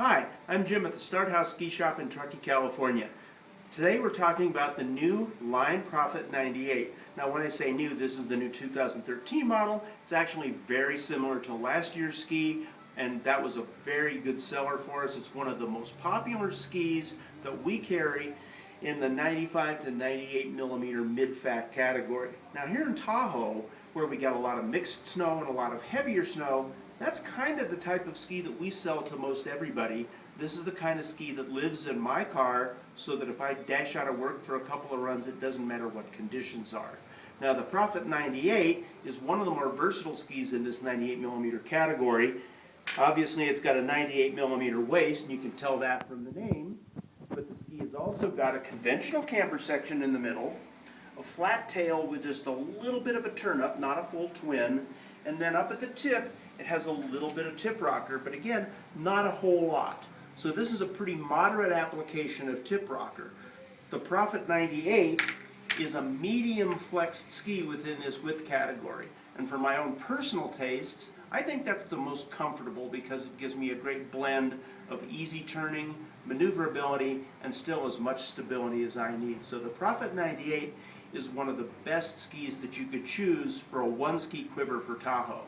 Hi, I'm Jim at the Start Haus Ski Shop in Truckee, California. Today we're talking about the new Line Prophet 98. Now when I say new, this is the new 2013 model. It's actually very similar to last year's ski and that was a very good seller for us. It's one of the most popular skis that we carry in the 95 to 98 millimeter mid-fat category. Now here in Tahoe, where we got a lot of mixed snow and a lot of heavier snow, that's kind of the type of ski that we sell to most everybody. This is the kind of ski that lives in my car so that if I dash out of work for a couple of runs, it doesn't matter what conditions are. Now the Prophet 98 is one of the more versatile skis in this 98 millimeter category. Obviously it's got a 98 millimeter waist, and you can tell that from the name, but the ski has also got a conventional camber section in the middle, a flat tail with just a little bit of a turn up, not a full twin, and then up at the tip it has a little bit of tip rocker, but again, not a whole lot. So this is a pretty moderate application of tip rocker. The Prophet 98 is a medium flexed ski within this width category. And for my own personal tastes, I think that's the most comfortable because it gives me a great blend of easy turning, maneuverability, and still as much stability as I need. So the Prophet 98 is one of the best skis that you could choose for a one ski quiver for Tahoe.